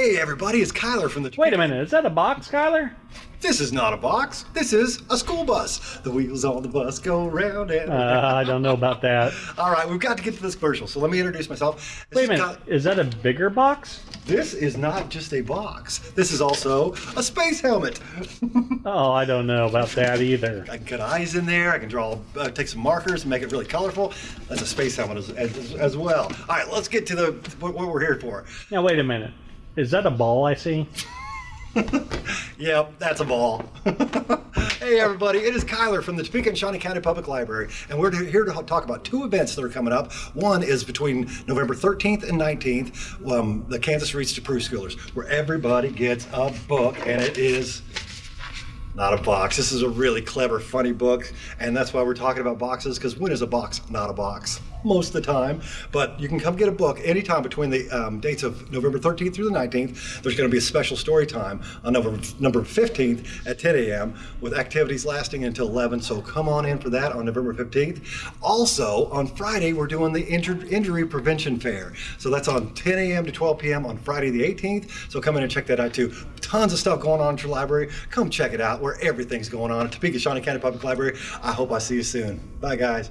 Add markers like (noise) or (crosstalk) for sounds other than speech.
Hey everybody, it's Kyler from the Wait a minute, is that a box, Kyler? This is not a box. This is a school bus. The wheels on the bus go round and Uh, I don't know about that. (laughs) All right, we've got to get to this commercial. So let me introduce myself. This Wait a minute, Ky- is that a bigger box? this is not just a box. This is also a space helmet. (laughs) Oh, I don't know about that either. I can cut eyes in there. I can draw, uh, take some markers and make it really colorful. That's a space helmet as, as, as well. All right, let's get to the what, what we're here for. Now, wait a minute. Is that a ball I see? (laughs) Yep, that's a ball. (laughs) hey, everybody, it is Kyler from the Topeka and Shawnee County Public Library, and we're here to talk about two events that are coming up. One is between November 13th and 19th, um, the Kansas Reads to Preschoolers, where everybody gets a book, and it is not a box. This is a really clever, funny book, and that's why we're talking about boxes, because when is a box not a box? Most of the time. But you can come get a book anytime between the um, dates of November 13th through the 19th. There's going to be a special story time on November, November 15th at 10 a.m. with activities lasting until 11. So come on in for that on November 15th. Also, on Friday, we're doing the injur- Injury Prevention Fair. So that's on 10 a.m. to 12 p.m. on Friday the 18th. So come in and check that out too. Tons of stuff going on at your library. Come check it out where everything's going on at Topeka Shawnee County Public Library. I hope I see you soon. Bye, guys.